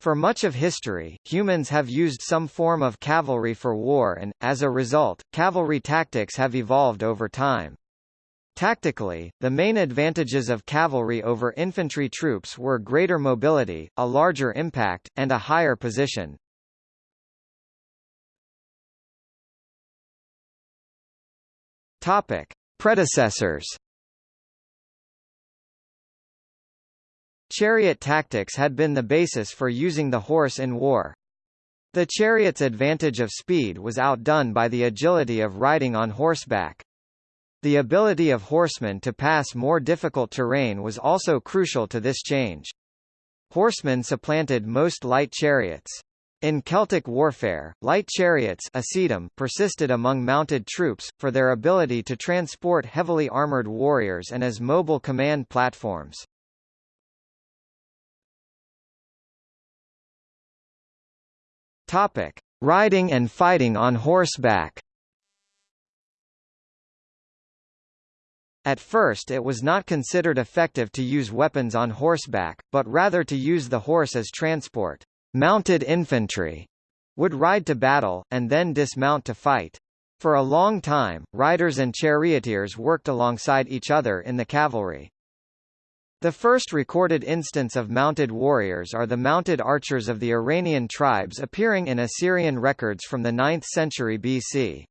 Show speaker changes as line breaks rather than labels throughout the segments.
For much of history, humans have used some form of cavalry for war and, as a result, cavalry tactics have evolved over time. Tactically, the main advantages of cavalry over infantry troops were greater mobility, a larger impact, and a higher position. Topic: Predecessors. Chariot tactics had been the basis for using the horse in war. The chariot's advantage of speed was outdone by the agility of riding on horseback. The ability of horsemen to pass more difficult terrain was also crucial to this change. Horsemen supplanted most light chariots. In Celtic warfare, light chariots persisted among mounted troops, for their ability to transport heavily armoured warriors and as mobile command platforms. Topic: Riding and fighting on horseback. At first it was not considered effective to use weapons on horseback, but rather to use the horse as transport. Mounted infantry would ride to battle, and then dismount to fight. For a long time, riders and charioteers worked alongside each other in the cavalry. The first recorded instance of mounted warriors are the mounted archers of the Iranian tribes appearing in Assyrian records from the 9th century BC.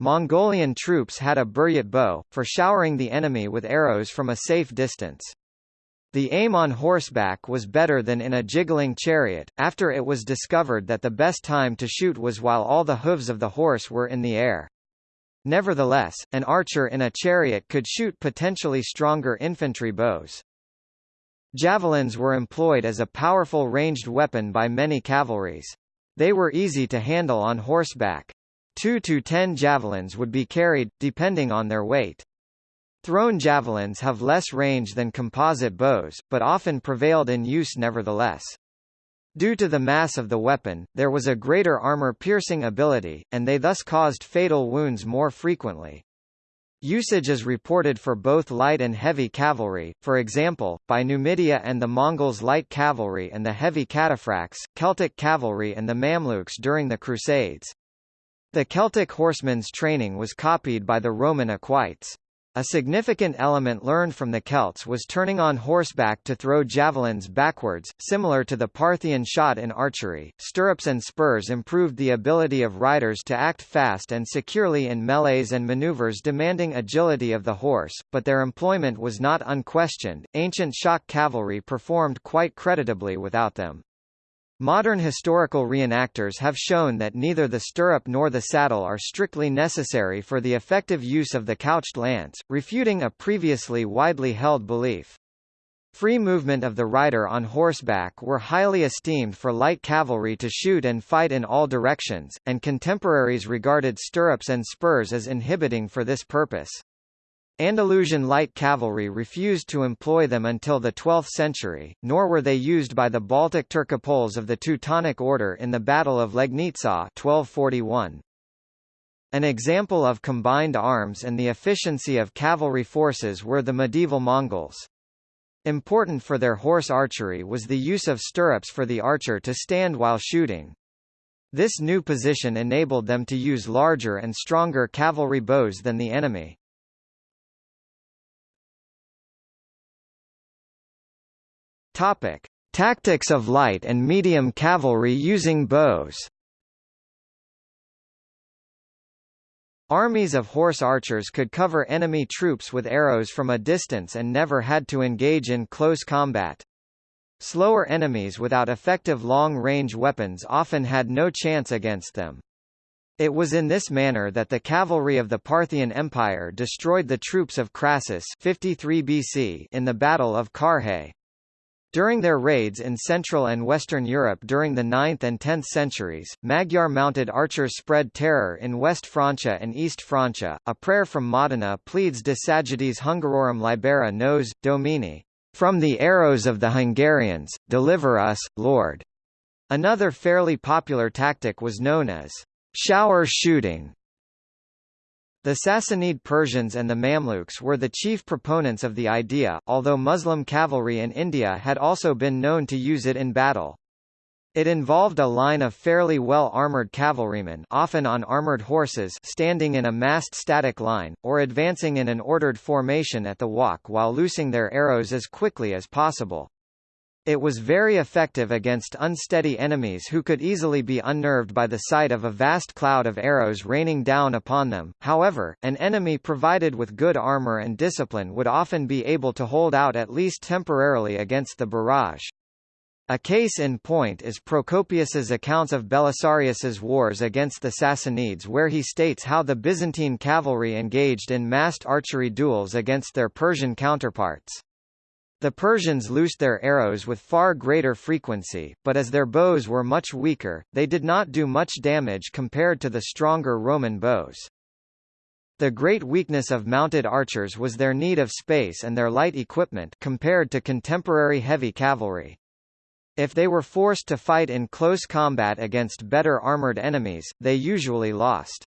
Mongolian troops had a buryat bow, for showering the enemy with arrows from a safe distance. The aim on horseback was better than in a jiggling chariot, after it was discovered that the best time to shoot was while all the hooves of the horse were in the air. Nevertheless, an archer in a chariot could shoot potentially stronger infantry bows. Javelins were employed as a powerful ranged weapon by many cavalries. They were easy to handle on horseback. Two to ten javelins would be carried, depending on their weight. Thrown javelins have less range than composite bows, but often prevailed in use nevertheless. Due to the mass of the weapon, there was a greater armor-piercing ability, and they thus caused fatal wounds more frequently. Usage is reported for both light and heavy cavalry, for example, by Numidia and the Mongols' light cavalry and the heavy cataphracts, Celtic cavalry and the Mamluks during the Crusades. The Celtic horsemen's training was copied by the Roman equites. A significant element learned from the Celts was turning on horseback to throw javelins backwards, similar to the Parthian shot in archery. Stirrups and spurs improved the ability of riders to act fast and securely in melees and maneuvers demanding agility of the horse, but their employment was not unquestioned. Ancient shock cavalry performed quite creditably without them. Modern historical reenactors have shown that neither the stirrup nor the saddle are strictly necessary for the effective use of the couched lance, refuting a previously widely held belief. Free movement of the rider on horseback were highly esteemed for light cavalry to shoot and fight in all directions, and contemporaries regarded stirrups and spurs as inhibiting for this purpose. Andalusian light cavalry refused to employ them until the 12th century, nor were they used by the Baltic Turcopoles of the Teutonic Order in the Battle of Legnica 1241. An example of combined arms and the efficiency of cavalry forces were the medieval Mongols. Important for their horse archery was the use of stirrups for the archer to stand while shooting. This new position enabled them to use larger and stronger cavalry bows than the enemy. Topic: Tactics of light and medium cavalry using bows. Armies of horse archers could cover enemy troops with arrows from a distance and never had to engage in close combat. Slower enemies without effective long-range weapons often had no chance against them. It was in this manner that the cavalry of the Parthian Empire destroyed the troops of Crassus 53 BC in the Battle of Carrhae. During their raids in Central and Western Europe during the 9th and 10th centuries, Magyar mounted archers spread terror in West Francia and East Francia. A prayer from Modena pleads De Sagittis Hungarorum libera nos, Domine. From the arrows of the Hungarians, deliver us, Lord. Another fairly popular tactic was known as shower shooting, the Sassanid Persians and the Mamluks were the chief proponents of the idea, although Muslim cavalry in India had also been known to use it in battle. It involved a line of fairly well-armored cavalrymen often on armored horses standing in a massed static line, or advancing in an ordered formation at the walk while loosing their arrows as quickly as possible. It was very effective against unsteady enemies who could easily be unnerved by the sight of a vast cloud of arrows raining down upon them. However, an enemy provided with good armor and discipline would often be able to hold out at least temporarily against the barrage. A case in point is Procopius's accounts of Belisarius's wars against the Sassanids where he states how the Byzantine cavalry engaged in massed archery duels against their Persian counterparts. The Persians loosed their arrows with far greater frequency, but as their bows were much weaker, they did not do much damage compared to the stronger Roman bows. The great weakness of mounted archers was their need of space and their light equipment compared to contemporary heavy cavalry. If they were forced to fight in close combat against better armored enemies, they usually lost.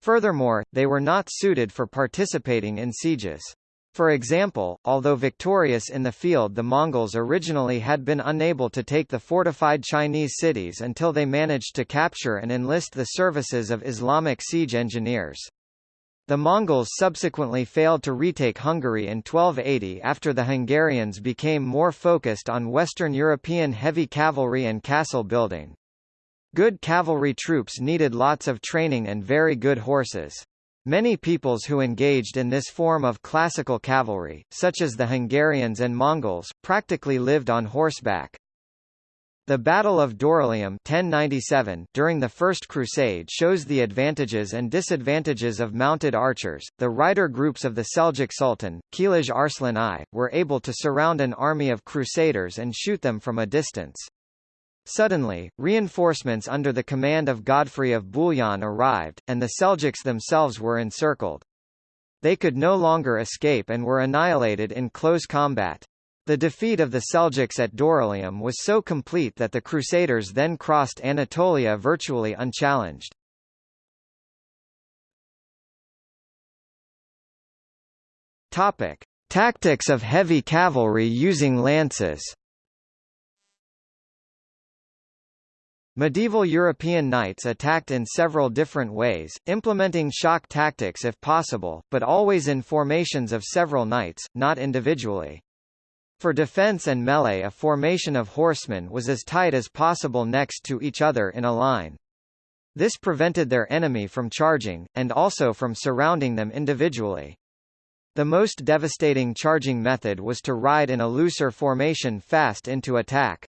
Furthermore, they were not suited for participating in sieges. For example, although victorious in the field the Mongols originally had been unable to take the fortified Chinese cities until they managed to capture and enlist the services of Islamic siege engineers. The Mongols subsequently failed to retake Hungary in 1280 after the Hungarians became more focused on Western European heavy cavalry and castle building. Good cavalry troops needed lots of training and very good horses. Many peoples who engaged in this form of classical cavalry, such as the Hungarians and Mongols, practically lived on horseback. The Battle of Dorylaeum 1097 during the First Crusade shows the advantages and disadvantages of mounted archers. The rider groups of the Seljuk Sultan, Kilij Arslan I, were able to surround an army of crusaders and shoot them from a distance. Suddenly, reinforcements under the command of Godfrey of Bouillon arrived, and the Seljuks themselves were encircled. They could no longer escape and were annihilated in close combat. The defeat of the Seljuks at Dorylaeum was so complete that the Crusaders then crossed Anatolia virtually unchallenged. Topic: Tactics of heavy cavalry using lances. Medieval European knights attacked in several different ways, implementing shock tactics if possible, but always in formations of several knights, not individually. For defense and melee a formation of horsemen was as tight as possible next to each other in a line. This prevented their enemy from charging, and also from surrounding them individually. The most devastating charging method was to ride in a looser formation fast into attack.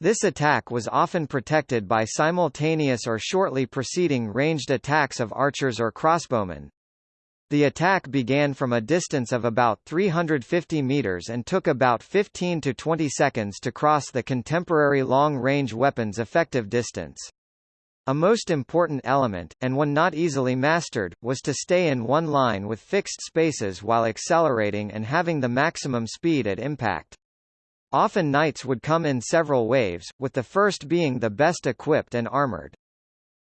This attack was often protected by simultaneous or shortly preceding ranged attacks of archers or crossbowmen, the attack began from a distance of about 350 meters and took about 15 to 20 seconds to cross the contemporary long-range weapon's effective distance. A most important element, and one not easily mastered, was to stay in one line with fixed spaces while accelerating and having the maximum speed at impact. Often knights would come in several waves, with the first being the best equipped and armored.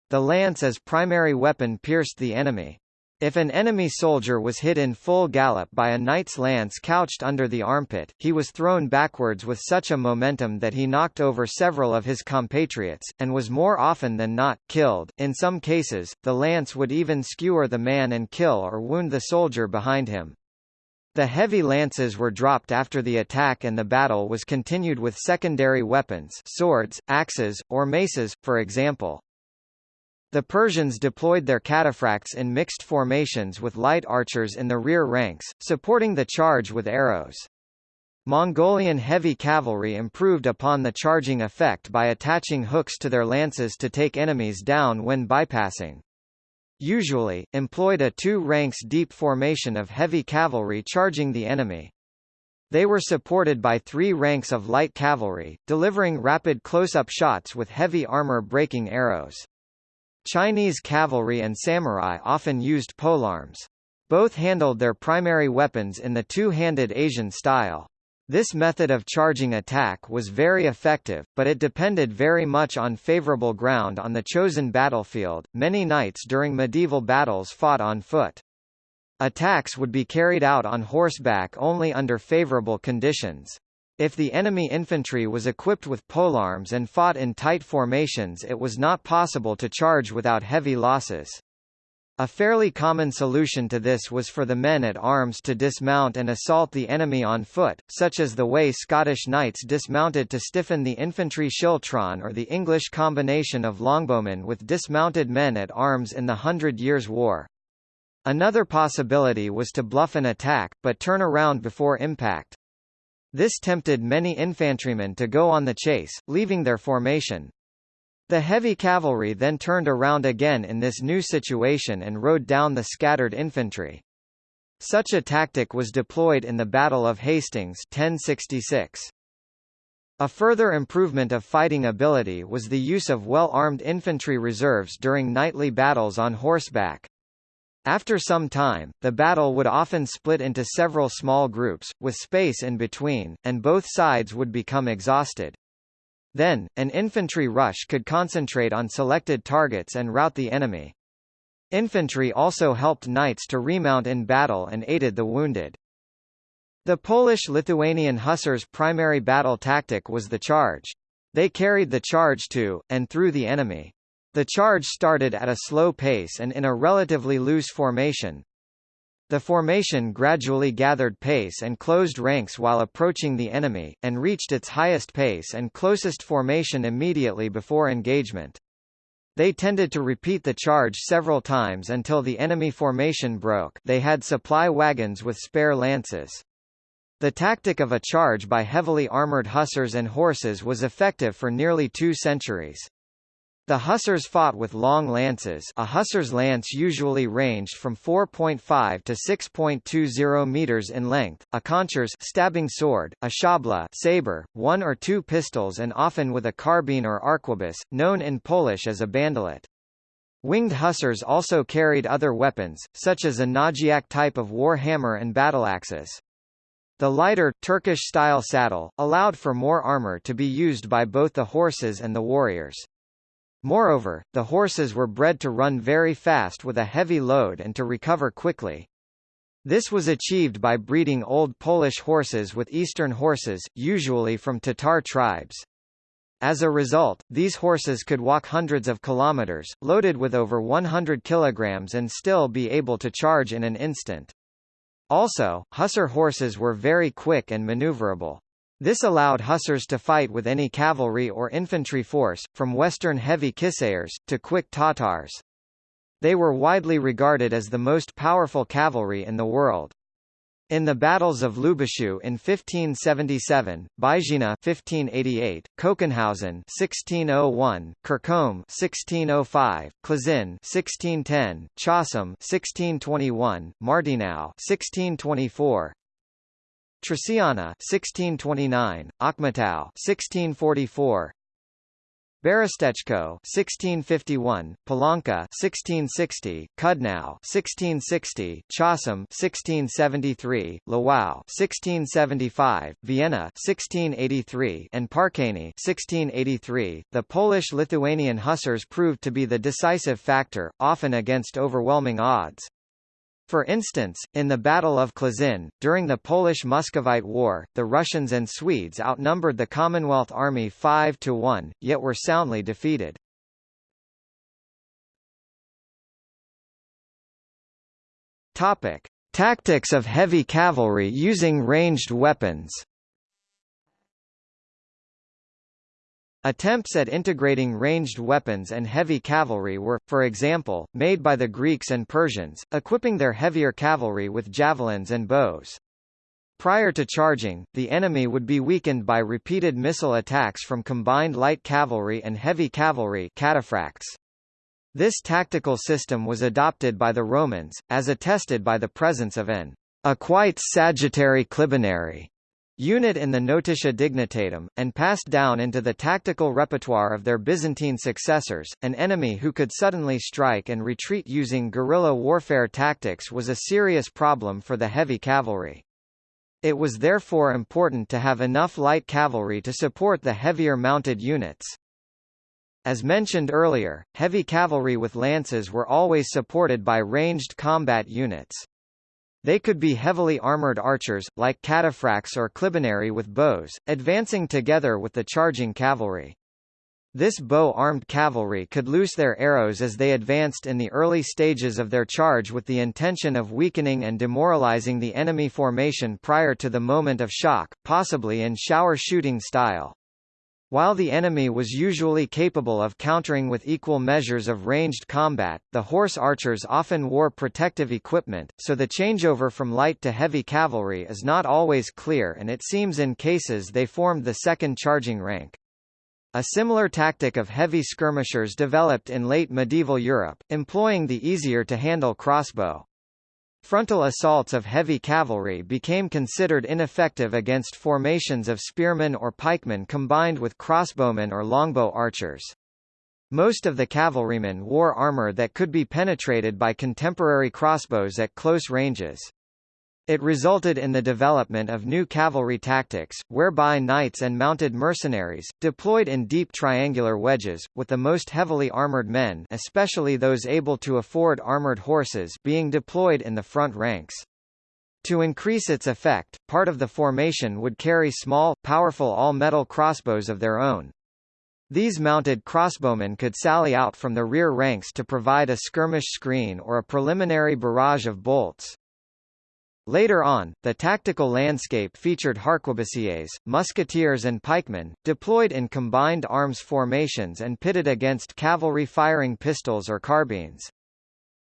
The lance as primary weapon pierced the enemy. If an enemy soldier was hit in full gallop by a knight's lance couched under the armpit, he was thrown backwards with such a momentum that he knocked over several of his compatriots, and was more often than not, killed. In some cases, the lance would even skewer the man and kill or wound the soldier behind him. The heavy lances were dropped after the attack and the battle was continued with secondary weapons swords, axes, or maces, for example. The Persians deployed their cataphracts in mixed formations with light archers in the rear ranks, supporting the charge with arrows. Mongolian heavy cavalry improved upon the charging effect by attaching hooks to their lances to take enemies down when bypassing. Usually, employed a two ranks deep formation of heavy cavalry charging the enemy. They were supported by three ranks of light cavalry, delivering rapid close-up shots with heavy armor-breaking arrows. Chinese cavalry and samurai often used polearms. Both handled their primary weapons in the two-handed Asian style. This method of charging attack was very effective, but it depended very much on favorable ground on the chosen battlefield. Many knights during medieval battles fought on foot. Attacks would be carried out on horseback only under favorable conditions. If the enemy infantry was equipped with polearms and fought in tight formations it was not possible to charge without heavy losses. A fairly common solution to this was for the men at arms to dismount and assault the enemy on foot, such as the way Scottish knights dismounted to stiffen the infantry schiltron or the English combination of longbowmen with dismounted men at arms in the Hundred Years' War. Another possibility was to bluff an attack, but turn around before impact. This tempted many infantrymen to go on the chase, leaving their formation. The heavy cavalry then turned around again in this new situation and rode down the scattered infantry. Such a tactic was deployed in the Battle of Hastings 1066. A further improvement of fighting ability was the use of well-armed infantry reserves during nightly battles on horseback. After some time, the battle would often split into several small groups, with space in between, and both sides would become exhausted. Then, an infantry rush could concentrate on selected targets and rout the enemy. Infantry also helped knights to remount in battle and aided the wounded. The Polish-Lithuanian hussars' primary battle tactic was the charge. They carried the charge to, and through the enemy. The charge started at a slow pace and in a relatively loose formation, the formation gradually gathered pace and closed ranks while approaching the enemy, and reached its highest pace and closest formation immediately before engagement. They tended to repeat the charge several times until the enemy formation broke they had supply wagons with spare lances. The tactic of a charge by heavily armored hussars and horses was effective for nearly two centuries. The hussars fought with long lances a hussar's lance usually ranged from 4.5 to 6.20 meters in length, a koncerz stabbing sword, a szabla saber, one or two pistols and often with a carbine or arquebus, known in Polish as a bandolet. Winged hussars also carried other weapons, such as a nadziak type of war hammer and battleaxes. The lighter, Turkish-style saddle, allowed for more armor to be used by both the horses and the warriors. Moreover, the horses were bred to run very fast with a heavy load and to recover quickly. This was achieved by breeding old Polish horses with Eastern horses, usually from Tatar tribes. As a result, these horses could walk hundreds of kilometers, loaded with over 100 kilograms and still be able to charge in an instant. Also, hussar horses were very quick and maneuverable. This allowed hussars to fight with any cavalry or infantry force, from western heavy cuirassiers, to quick Tatars. They were widely regarded as the most powerful cavalry in the world. In the battles of Lubushu in 1577, Byczyna 1588, Kokenhausen 1601, Kircholm 1605, Kłuszyn 1610, Chausom 1621, Martynów 1624, Trzciana 1629, Ochmatów 1644, Berestechko 1651, Połonka 1660, Cudnów 1660, Chausom 1673, Lwów 1675, Vienna 1683, and Parkany 1683. The Polish-Lithuanian hussars proved to be the decisive factor, often against overwhelming odds. For instance, in the Battle of Kłuszyn, during the Polish-Muscovite War, the Russians and Swedes outnumbered the Commonwealth Army 5 to 1, yet were soundly defeated. Topic: Tactics of heavy cavalry using ranged weapons. Attempts at integrating ranged weapons and heavy cavalry were, for example, made by the Greeks and Persians, equipping their heavier cavalry with javelins and bows. Prior to charging, the enemy would be weakened by repeated missile attacks from combined light cavalry and heavy cavalry cataphracts. This tactical system was adopted by the Romans, as attested by the presence of an equites sagittarii clibanarii unit in the Notitia Dignitatum, and passed down into the tactical repertoire of their Byzantine successors. An enemy who could suddenly strike and retreat using guerrilla warfare tactics was a serious problem for the heavy cavalry. It was therefore important to have enough light cavalry to support the heavier mounted units. As mentioned earlier, heavy cavalry with lances were always supported by ranged combat units. They could be heavily armored archers, like cataphracts or clibanarii with bows, advancing together with the charging cavalry. This bow-armed cavalry could loose their arrows as they advanced in the early stages of their charge with the intention of weakening and demoralizing the enemy formation prior to the moment of shock, possibly in shower shooting style. While the enemy was usually capable of countering with equal measures of ranged combat, the horse archers often wore protective equipment, so the changeover from light to heavy cavalry is not always clear and it seems in cases they formed the second charging rank. A similar tactic of heavy skirmishers developed in late medieval Europe, employing the easier-to-handle crossbow. Frontal assaults of heavy cavalry became considered ineffective against formations of spearmen or pikemen combined with crossbowmen or longbow archers. Most of the cavalrymen wore armor that could be penetrated by contemporary crossbows at close ranges. It resulted in the development of new cavalry tactics, whereby knights and mounted mercenaries, deployed in deep triangular wedges, with the most heavily armored men especially those able to afford armored horses being deployed in the front ranks. To increase its effect, part of the formation would carry small, powerful all-metal crossbows of their own. These mounted crossbowmen could sally out from the rear ranks to provide a skirmish screen or a preliminary barrage of bolts. Later on, the tactical landscape featured harquebusiers, musketeers and pikemen, deployed in combined arms formations and pitted against cavalry firing pistols or carbines.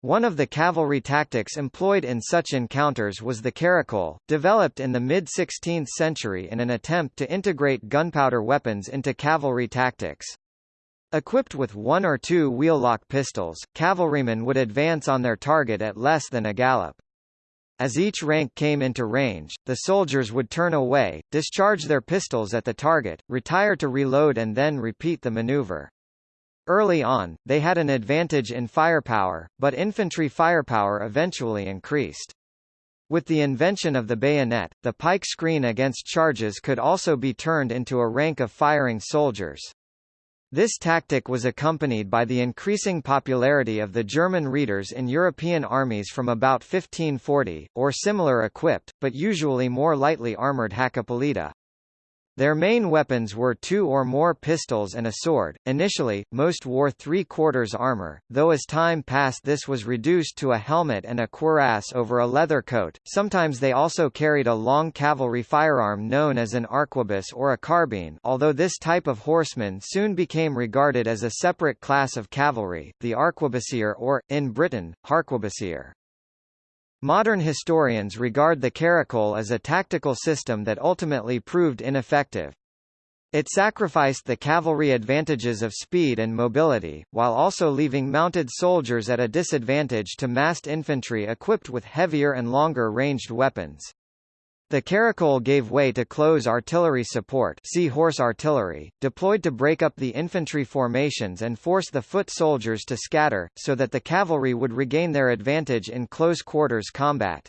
One of the cavalry tactics employed in such encounters was the caracol, developed in the mid-16th century in an attempt to integrate gunpowder weapons into cavalry tactics. Equipped with one or two wheel-lock pistols, cavalrymen would advance on their target at less than a gallop. As each rank came into range, the soldiers would turn away, discharge their pistols at the target, retire to reload and then repeat the maneuver. Early on, they had an advantage in firepower, but infantry firepower eventually increased. With the invention of the bayonet, the pike screen against charges could also be turned into a rank of firing soldiers. This tactic was accompanied by the increasing popularity of the German reiters in European armies from about 1540, or similar equipped, but usually more lightly armoured Hakkapeliitta. Their main weapons were two or more pistols and a sword. Initially, most wore three-quarters armor, though as time passed this was reduced to a helmet and a cuirass over a leather coat. Sometimes they also carried a long cavalry firearm known as an arquebus or a carbine although this type of horseman soon became regarded as a separate class of cavalry, the arquebusier or, in Britain, harquebusier. Modern historians regard the caracole as a tactical system that ultimately proved ineffective. It sacrificed the cavalry advantages of speed and mobility, while also leaving mounted soldiers at a disadvantage to massed infantry equipped with heavier and longer ranged weapons. The caracole gave way to close artillery support see horse artillery, deployed to break up the infantry formations and force the foot soldiers to scatter, so that the cavalry would regain their advantage in close quarters combat.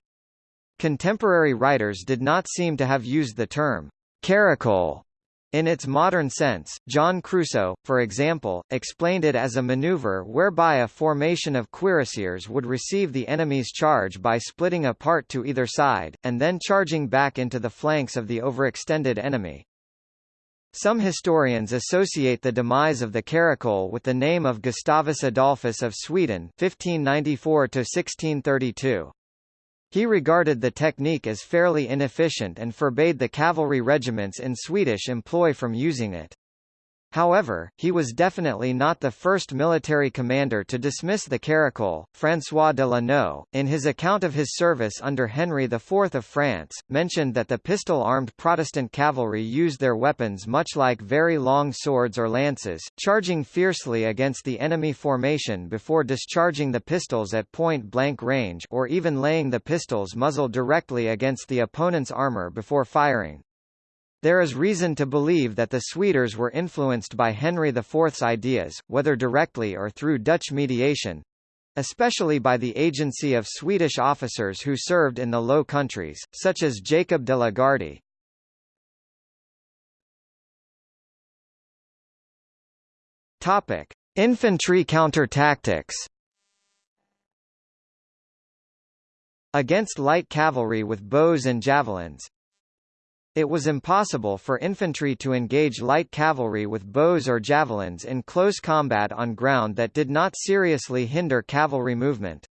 Contemporary writers did not seem to have used the term caracole in its modern sense, John Cruso, for example, explained it as a maneuver whereby a formation of cuirassiers would receive the enemy's charge by splitting apart to either side, and then charging back into the flanks of the overextended enemy. Some historians associate the demise of the caracole with the name of Gustavus Adolphus of Sweden 1594 1632. He regarded the technique as fairly inefficient and forbade the cavalry regiments in Swedish employ from using it. However, he was definitely not the first military commander to dismiss the caracol. François de la Noue, in his account of his service under Henry IV of France, mentioned that the pistol-armed Protestant cavalry used their weapons much like very long swords or lances, charging fiercely against the enemy formation before discharging the pistols at point-blank range or even laying the pistols muzzle directly against the opponent's armor before firing. There is reason to believe that the Swedes were influenced by Henry IV's ideas, whether directly or through Dutch mediation, especially by the agency of Swedish officers who served in the Low Countries, such as Jacob de la Gardie. Topic: Infantry counter-tactics against light cavalry with bows and javelins. It was impossible for infantry to engage light cavalry with bows or javelins in close combat on ground that did not seriously hinder cavalry movement.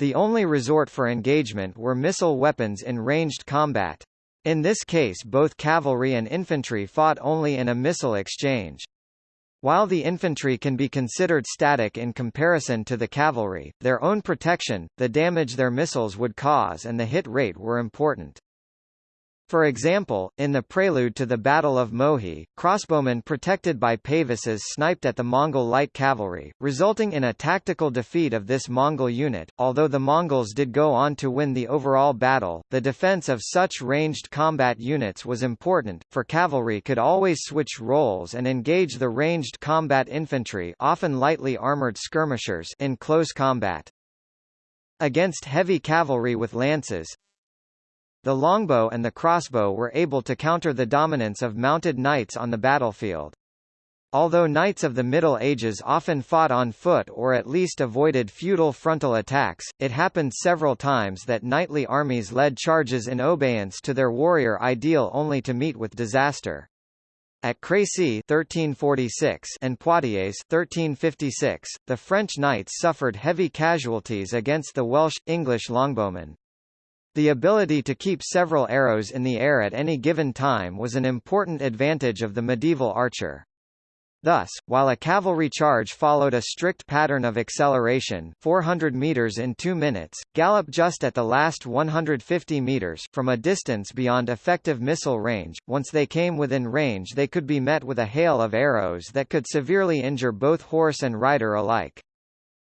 The only resort for engagement were missile weapons in ranged combat. In this case both cavalry and infantry fought only in a missile exchange. While the infantry can be considered static in comparison to the cavalry, their own protection, the damage their missiles would cause and the hit rate were important. For example, in the prelude to the Battle of Mohi, crossbowmen protected by pavises sniped at the Mongol light cavalry, resulting in a tactical defeat of this Mongol unit. Although the Mongols did go on to win the overall battle, the defense of such ranged combat units was important, for cavalry could always switch roles and engage the ranged combat infantry often lightly armored skirmishers in close combat. Against heavy cavalry with lances, the longbow and the crossbow were able to counter the dominance of mounted knights on the battlefield. Although knights of the Middle Ages often fought on foot or at least avoided feudal frontal attacks, it happened several times that knightly armies led charges in obeyance to their warrior ideal only to meet with disaster. At Crécy 1346 and Poitiers 1356, the French knights suffered heavy casualties against the Welsh, English longbowmen. The ability to keep several arrows in the air at any given time was an important advantage of the medieval archer. Thus, while a cavalry charge followed a strict pattern of acceleration 400 meters in 2 minutes, gallop just at the last 150 meters from a distance beyond effective missile range, once they came within range they could be met with a hail of arrows that could severely injure both horse and rider alike.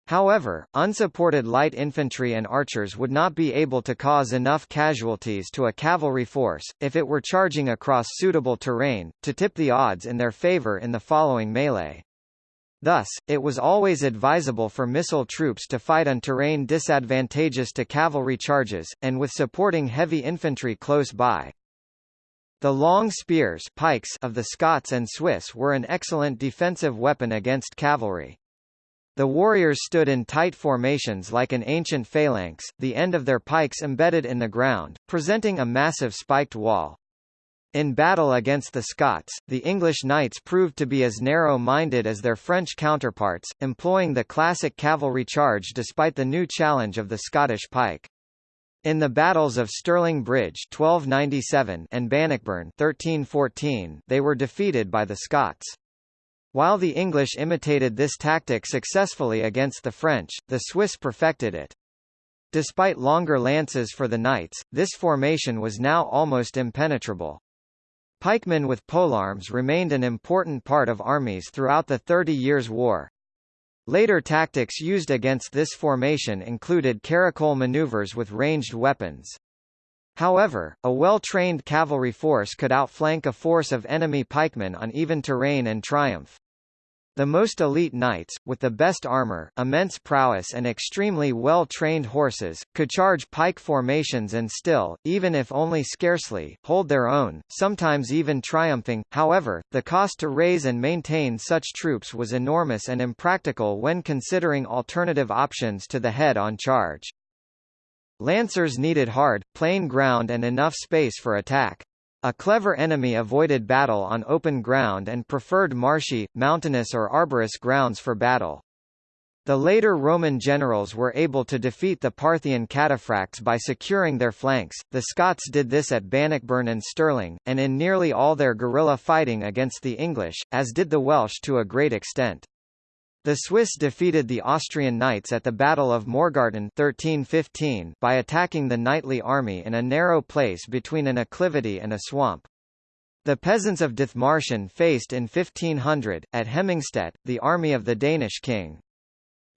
However, unsupported light infantry and archers would not be able to cause enough casualties to a cavalry force, if it were charging across suitable terrain, to tip the odds in their favor in the following melee. Thus, it was always advisable for missile troops to fight on terrain disadvantageous to cavalry charges, and with supporting heavy infantry close by. The long spears pikes of the Scots and Swiss were an excellent defensive weapon against cavalry. The warriors stood in tight formations like an ancient phalanx, the end of their pikes embedded in the ground, presenting a massive spiked wall. In battle against the Scots, the English knights proved to be as narrow-minded as their French counterparts, employing the classic cavalry charge despite the new challenge of the Scottish pike. In the battles of Stirling Bridge 1297 and Bannockburn 1314, they were defeated by the Scots. While the English imitated this tactic successfully against the French, the Swiss perfected it. Despite longer lances for the knights, this formation was now almost impenetrable. Pikemen with polearms remained an important part of armies throughout the Thirty Years' War. Later tactics used against this formation included caracole maneuvers with ranged weapons. However, a well-trained cavalry force could outflank a force of enemy pikemen on even terrain and triumph. The most elite knights, with the best armor, immense prowess and extremely well-trained horses, could charge pike formations and still, even if only scarcely, hold their own, sometimes even triumphing. However, the cost to raise and maintain such troops was enormous and impractical when considering alternative options to the head-on charge. Lancers needed hard, plain ground and enough space for attack. A clever enemy avoided battle on open ground and preferred marshy, mountainous or arborous grounds for battle. The later Roman generals were able to defeat the Parthian cataphracts by securing their flanks, the Scots did this at Bannockburn and Stirling, and in nearly all their guerrilla fighting against the English, as did the Welsh to a great extent. The Swiss defeated the Austrian knights at the Battle of Morgarten 1315 by attacking the knightly army in a narrow place between an acclivity and a swamp. The peasants of Dithmarschen faced in 1500, at Hemmingstedt, the army of the Danish king.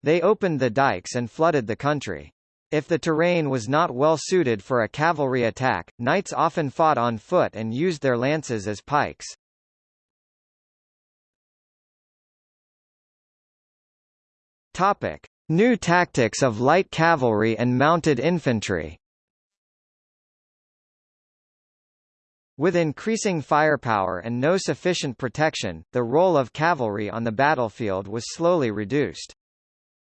They opened the dikes and flooded the country. If the terrain was not well suited for a cavalry attack, knights often fought on foot and used their lances as pikes. Topic: New tactics of light cavalry and mounted infantry. With increasing firepower and no sufficient protection, the role of cavalry on the battlefield was slowly reduced.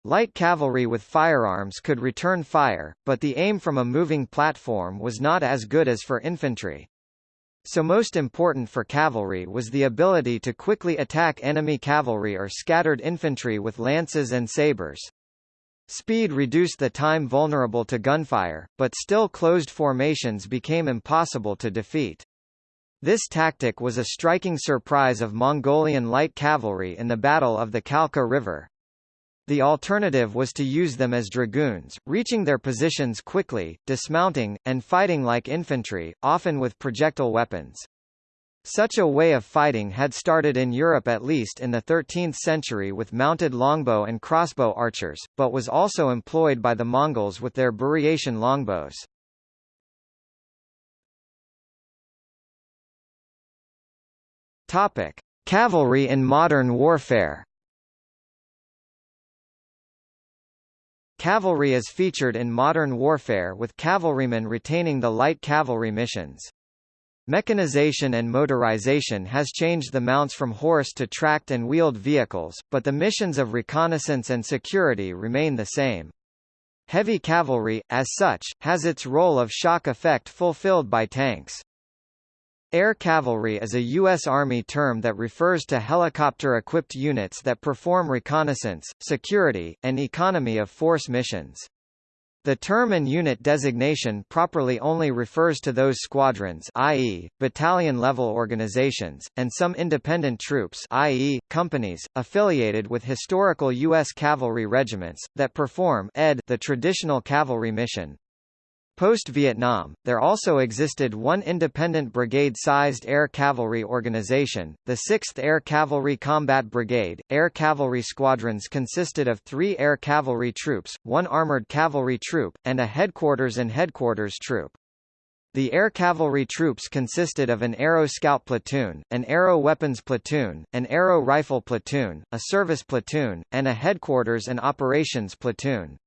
Light cavalry with firearms could return fire, but the aim from a moving platform was not as good as for infantry. So most important for cavalry was the ability to quickly attack enemy cavalry or scattered infantry with lances and sabers. Speed reduced the time vulnerable to gunfire, but still closed formations became impossible to defeat. This tactic was a striking surprise of Mongolian light cavalry in the Battle of the Kalka River. The alternative was to use them as dragoons, reaching their positions quickly, dismounting, and fighting like infantry, often with projectile weapons. Such a way of fighting had started in Europe at least in the 13th century with mounted longbow and crossbow archers, but was also employed by the Mongols with their Buryatia longbows. Topic: Cavalry in modern warfare. Cavalry is featured in modern warfare with cavalrymen retaining the light cavalry missions. Mechanization and motorization has changed the mounts from horse to tracked and wheeled vehicles, but the missions of reconnaissance and security remain the same. Heavy cavalry, as such, has its role of shock effect fulfilled by tanks. Air cavalry is a U.S. Army term that refers to helicopter-equipped units that perform reconnaissance, security, and economy of force missions. The term and unit designation properly only refers to those squadrons i.e., battalion-level organizations, and some independent troops i.e., companies, affiliated with historical U.S. cavalry regiments, that perform ed the traditional cavalry mission. Post-Vietnam, there also existed one independent brigade-sized air cavalry organization, the 6th Air Cavalry Combat Brigade. Air cavalry squadrons consisted of three air cavalry troops, one armored cavalry troop, and a headquarters and headquarters troop. The air cavalry troops consisted of an Aero Scout platoon, an Aero Weapons platoon, an Aero Rifle platoon, a service platoon, and a headquarters and operations platoon.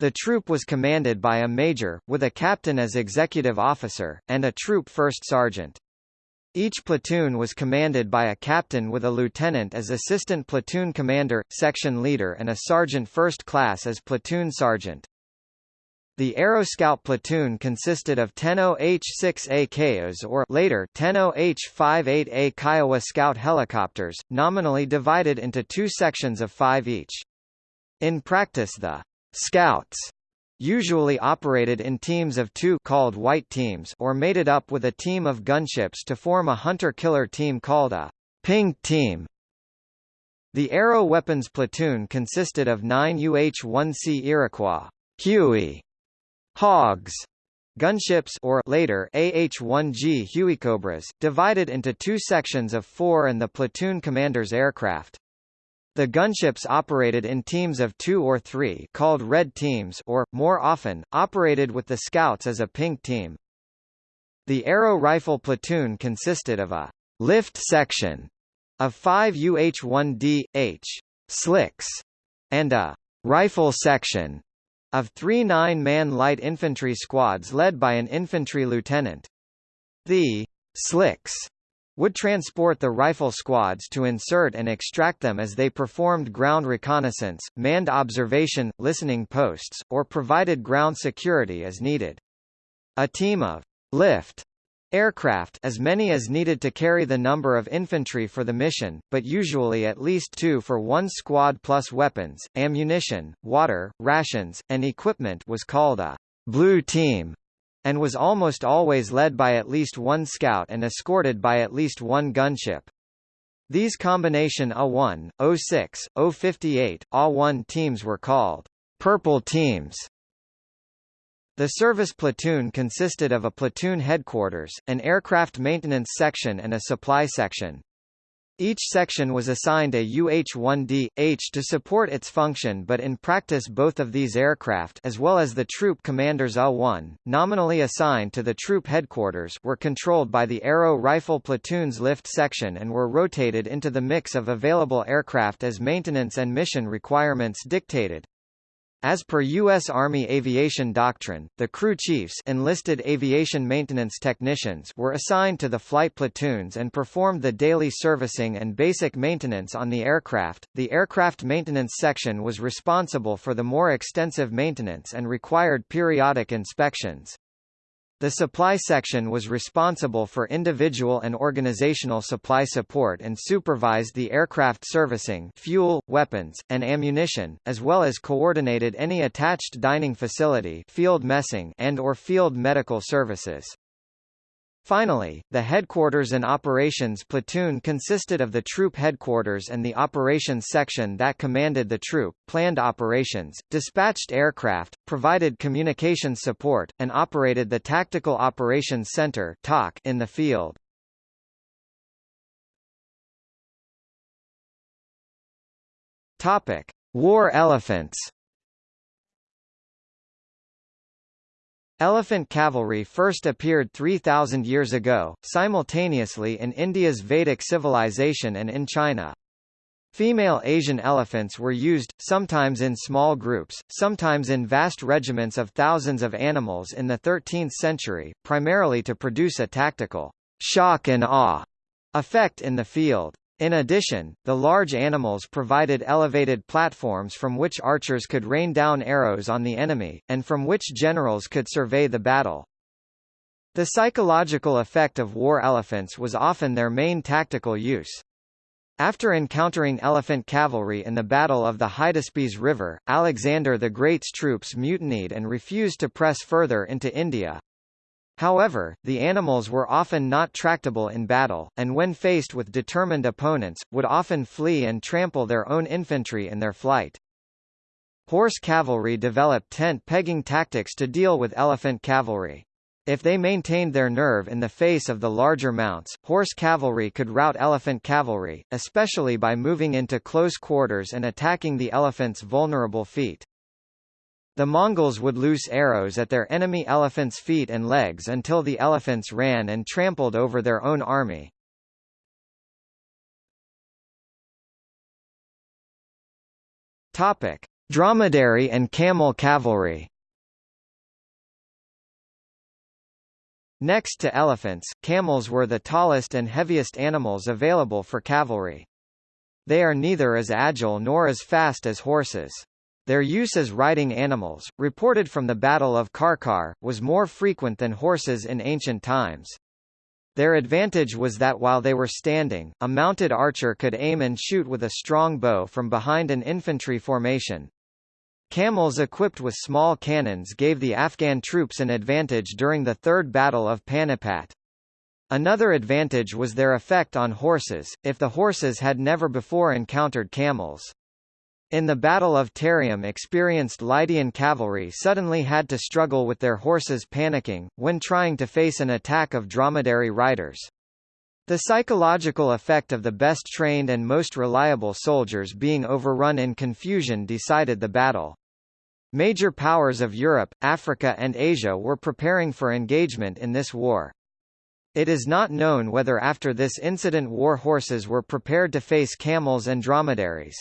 The troop was commanded by a major, with a captain as executive officer, and a troop first sergeant. Each platoon was commanded by a captain with a lieutenant as assistant platoon commander, section leader and a sergeant first class as platoon sergeant. The Aero Scout platoon consisted of 10-OH-6A Cayuse or later 10-OH-58A Kiowa Scout helicopters, nominally divided into two sections of five each. In practice the Scouts usually operated in teams of two called white teams or mated up with a team of gunships to form a hunter-killer team called a pink team. The Aero Weapons Platoon consisted of 9 UH-1C Iroquois Huey, Hogs, gunships or later AH-1G Hueycobras, divided into two sections of four and the platoon commander's aircraft. The gunships operated in teams of two or three called red teams or, more often, operated with the scouts as a pink team. The Aero Rifle platoon consisted of a lift section of five UH-1D, H slicks, and a rifle section of three nine-man light infantry squads led by an infantry lieutenant. The slicks would transport the rifle squads to insert and extract them as they performed ground reconnaissance, manned observation, listening posts, or provided ground security as needed. A team of lift aircraft as many as needed to carry the number of infantry for the mission, but usually at least two for one squad plus weapons, ammunition, water, rations, and equipment was called a blue team and was almost always led by at least one scout and escorted by at least one gunship. These combination A1, 06, 058, A1 teams were called purple teams. The service platoon consisted of a platoon headquarters, an aircraft maintenance section and a supply section. Each section was assigned a UH-1D, H to support its function but in practice both of these aircraft as well as the troop commander's A-1, nominally assigned to the troop headquarters were controlled by the Aero Rifle Platoon's lift section and were rotated into the mix of available aircraft as maintenance and mission requirements dictated. As per U.S. Army aviation doctrine, the crew chiefs enlisted aviation maintenance technicians were assigned to the flight platoons and performed the daily servicing and basic maintenance on the aircraft. The aircraft maintenance section was responsible for the more extensive maintenance and required periodic inspections. The supply section was responsible for individual and organizational supply support and supervised the aircraft servicing fuel, weapons, and ammunition, as well as coordinated any attached dining facility field messing and or field medical services. Finally, the Headquarters and Operations Platoon consisted of the troop headquarters and the operations section that commanded the troop, planned operations, dispatched aircraft, provided communications support, and operated the Tactical Operations Center in the field. War elephants Elephant cavalry first appeared 3,000 years ago, simultaneously in India's Vedic civilization and in China. Female Asian elephants were used, sometimes in small groups, sometimes in vast regiments of thousands of animals in the 13th century, primarily to produce a tactical shock and awe effect in the field. In addition, the large animals provided elevated platforms from which archers could rain down arrows on the enemy, and from which generals could survey the battle. The psychological effect of war elephants was often their main tactical use. After encountering elephant cavalry in the Battle of the Hydaspes River, Alexander the Great's troops mutinied and refused to press further into India. However, the animals were often not tractable in battle, and when faced with determined opponents, would often flee and trample their own infantry in their flight. Horse cavalry developed tent-pegging tactics to deal with elephant cavalry. If they maintained their nerve in the face of the larger mounts, horse cavalry could rout elephant cavalry, especially by moving into close quarters and attacking the elephant's vulnerable feet. The Mongols would loose arrows at their enemy elephants' feet and legs until the elephants ran and trampled over their own army. Topic: Dromedary and camel cavalry. Next to elephants, camels were the tallest and heaviest animals available for cavalry. They are neither as agile nor as fast as horses. Their use as riding animals, reported from the Battle of Karkar, was more frequent than horses in ancient times. Their advantage was that while they were standing, a mounted archer could aim and shoot with a strong bow from behind an infantry formation. Camels equipped with small cannons gave the Afghan troops an advantage during the Third Battle of Panipat. Another advantage was their effect on horses, if the horses had never before encountered camels. In the Battle of Taryum experienced Lydian cavalry suddenly had to struggle with their horses panicking, when trying to face an attack of dromedary riders. The psychological effect of the best trained and most reliable soldiers being overrun in confusion decided the battle. Major powers of Europe, Africa and Asia were preparing for engagement in this war. It is not known whether after this incident war horses were prepared to face camels and dromedaries.